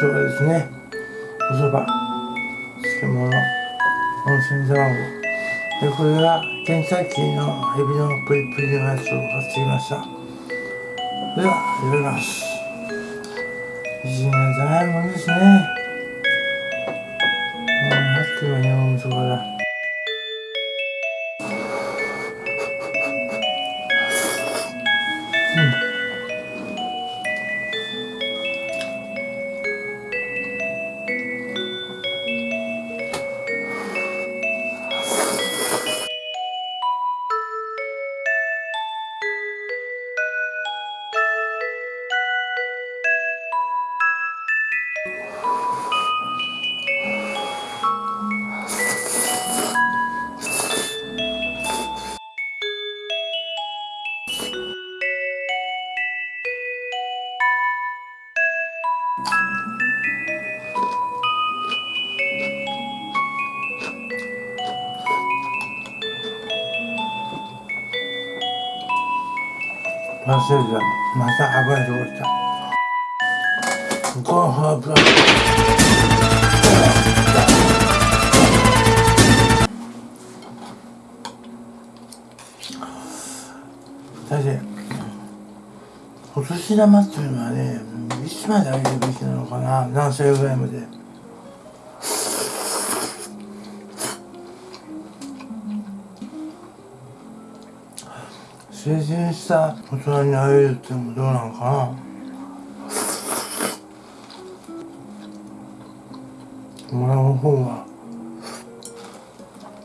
そばですね。おそば漬物。温泉卵。でこれがケンタッキーのエビのプリプリのやつを買ってきました。では入れます。自信がないもんですね。忘れた。また油で落ちたご飯油だってお年玉っていうのはねいつまであげるべきなのかな。何歳ぐらいまで。成人した大人に会えるってもどうなのかな。もらう方が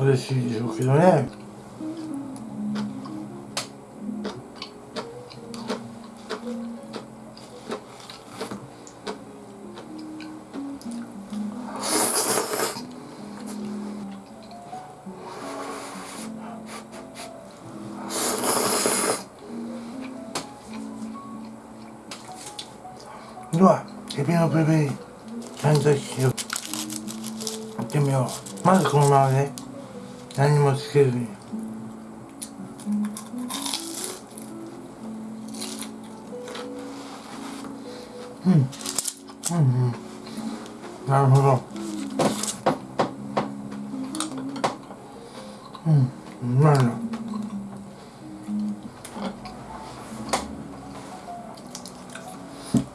嬉しいでしょうけどね。ではエビのブルベリーちゃんとしよう。いってみよう。まずこのままね何もつけずに。うん。うんうん。なるほど。うん。うまいな。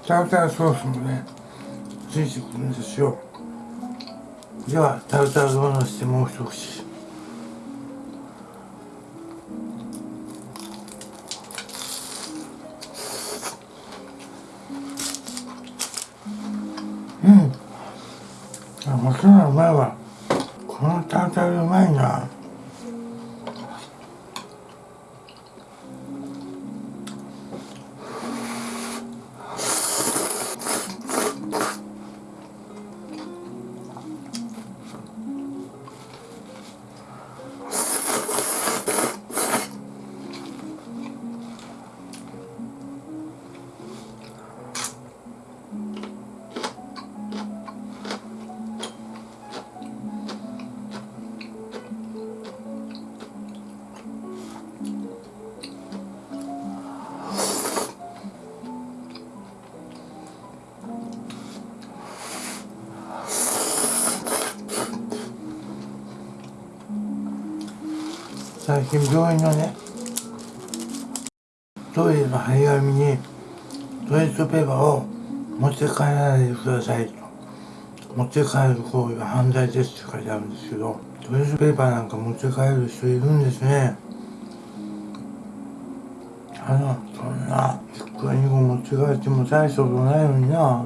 タルタルソースもねついてくるんですよ。ではタルタルをのせてもう一口。うん。あ、もちろんうまいわ。最近病院のねトイレの張り紙にトイレットペーパーを持って帰らないでくださいと。持って帰る行為は犯罪ですって書いてあるんですけどトイレットペーパーなんか持って帰る人いるんですね。あのそんな1個2個持って帰っても大したことないのにな。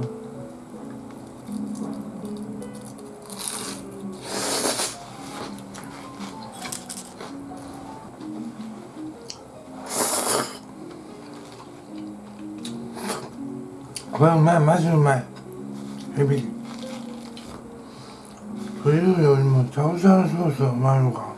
これうまいマジうまい。エビ。というよりもタルタルソースがうまいのか。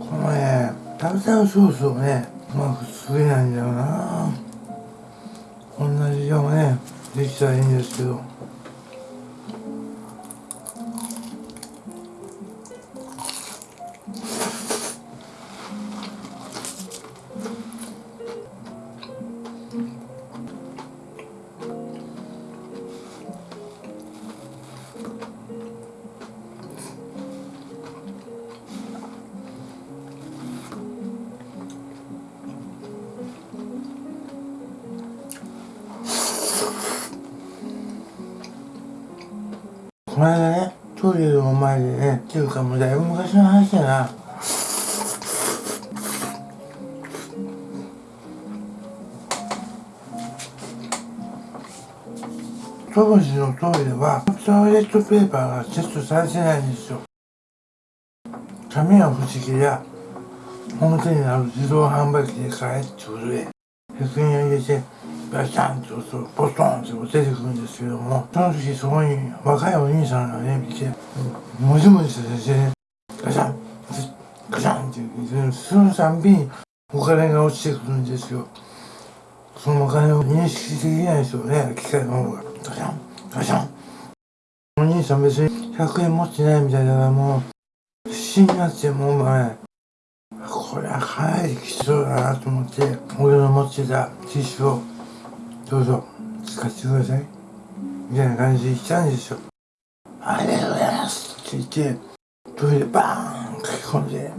このねタルタルソースをねうまく作れないんだよな。同じ味がねできたらいいんですけど。トイレの前でねっていうかもうだいぶ昔の話だな。当時のトイレはトイレットペーパーがセットされてないんですよ。紙は不思議や表にある自動販売機で買えってことで100円を入れてガシャンと押すとポストンって出てくるんですけどもその時そこに若いお兄さんがね見てもじもじしてねガシャンガシャンって言ってそのたんびにお金が落ちてくるんですよ。そのお金を認識できないですよね機械の方がガシャンガシャン。お兄さん別に100円持ってないみたいだからもう必死になってもうお前これはかなりきつそうだなと思って俺の持ってたティッシュをどうぞ使ってください。みたいな感じで言ったんですよ。ありがとうございます。って言ってトイレバーン書き込んで。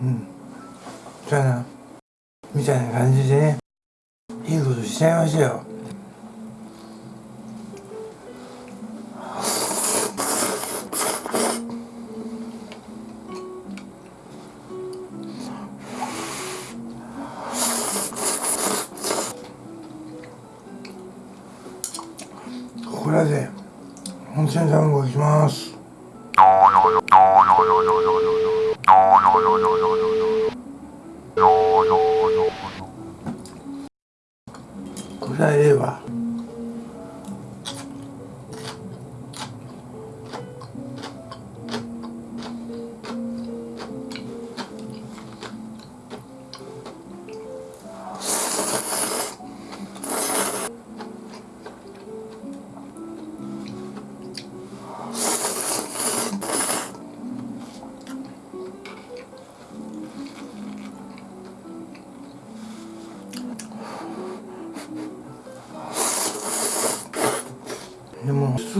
うん。じゃあな。みたいな感じでね。いいことしちゃいましたよ。温泉卵いきます。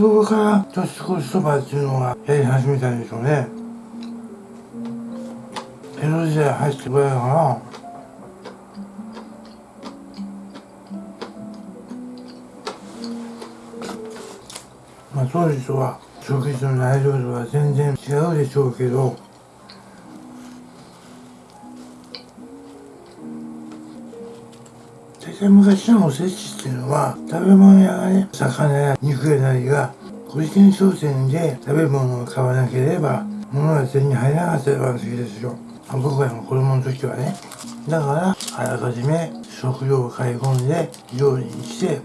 そこから年越しそばっていうのがやり始めたんでしょうね。江戸時代入ってくらいかな。まあ当時とは食事の内容とは全然違うでしょうけど。大体昔のおせちっていうのは食べ物屋がね魚や肉やなりが個人商店で食べ物を買わなければ物が手に入らなかったわけですよ。僕らの子供の時はね。だからあらかじめ食料を買い込んで料理にして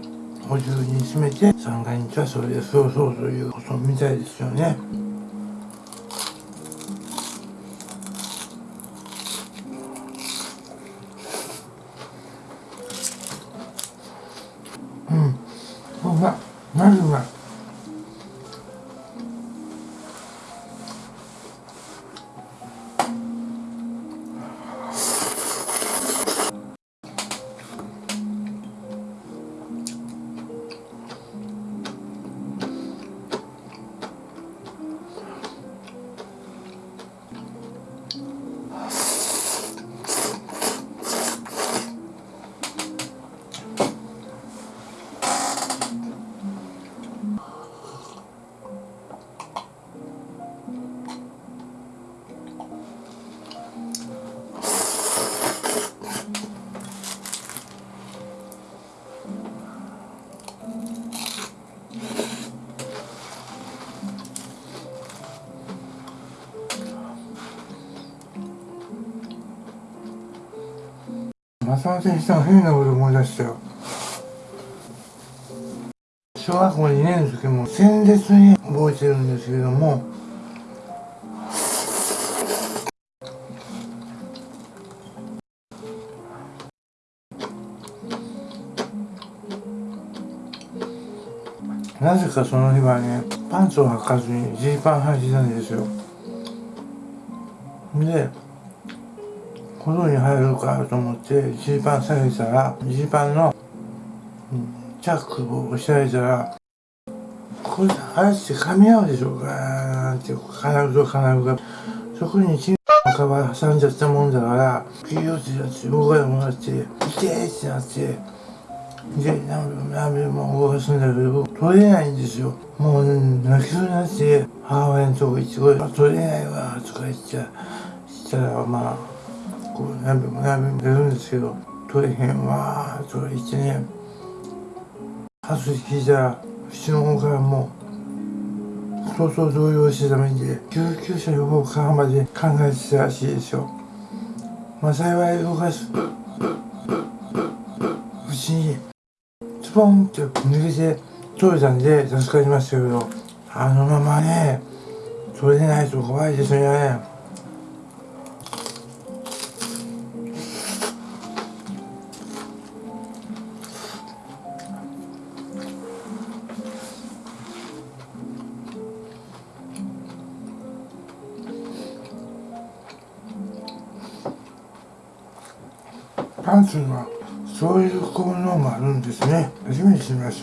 補充に詰めて三が日はそれで過ごそうということみたいですよね。その選手の変なこと思い出したよ。小学校2年の時も鮮烈に覚えてるんですけどもなぜかその日はねパンツを履かずにジーパン履いてたんですよ。でこのに入るかと思ってジーパン下げたらジーパンのチャックを押してあげたらこれあれって噛み合うでしょうかって金具と金具が。そこにチンの皮挟んじゃったもんだからピヨってやって動かなくなって痛えってなってで何べも動かすんだけど取れないんですよ。もう泣きそうになって母親のとこ行ってこれ取れないわとか言ってしたらまあこう何べも何べも出るんですけど取れへんわと言ってね初聞いたらうちの方からもう相当動揺してために救急車呼ぼうかまで考えてたらしいですよまあ幸い動かすうちにスポンって抜けて取れたんで助かりましたけどあのままね取れないと怖いですね。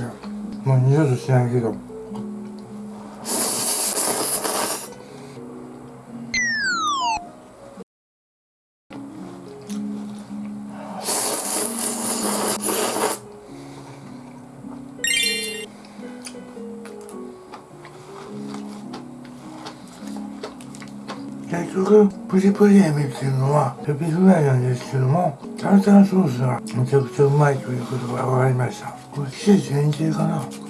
よもう二度としないけど。リプリエビっていうのはエビフライなんですけどもタルタルソースがめちゃくちゃうまいということが分かりました。これ季節限定かな？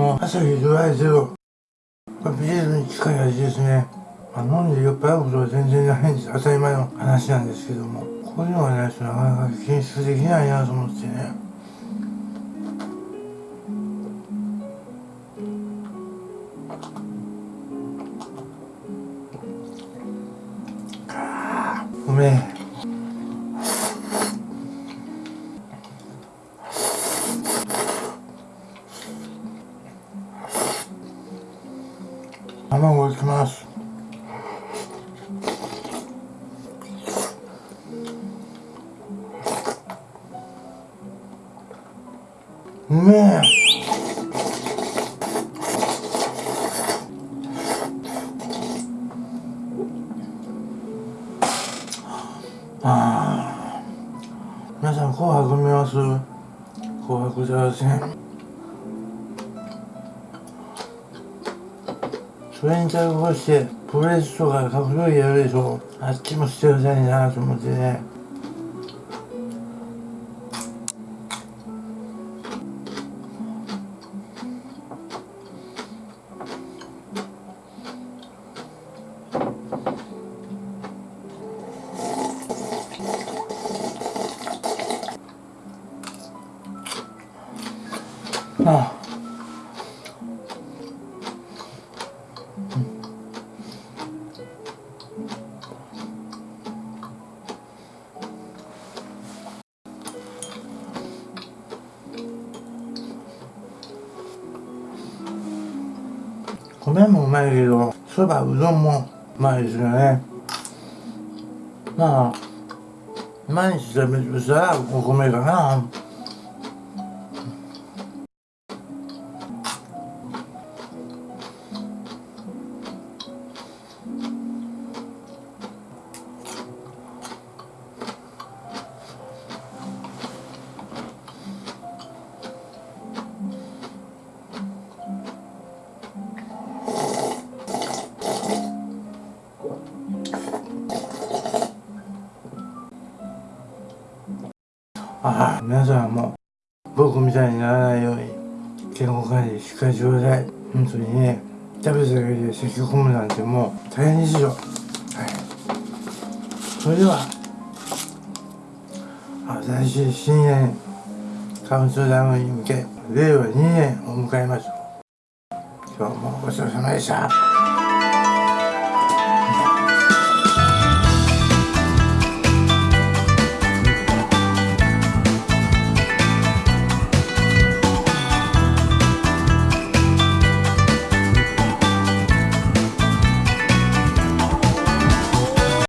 も。朝日ドライゼロ。ビールに近い味ですね、まあ、飲んで酔っ払うことは全然ないんです。当たり前の話なんですけども。こういうのがないとなかなか検出できないなと思ってね。卵いきます。うめえ。ああ皆さん紅白見ます？紅白歌合戦それに対抗してプロレスとか格闘技やるでしょ。あっちもしてくださいなと思ってね。米もうまいけどそばうどんもうまいですよね。まあ毎日食べるとしたらお米かな。皆さんも僕みたいにならないように健康管理しっかりしてください。本当にね食べただけで咳が込むなんてもう大変ですよはい。それでは新しい新年カウントダウンに向け令和2年を迎えます。今日もごちそうさまでした。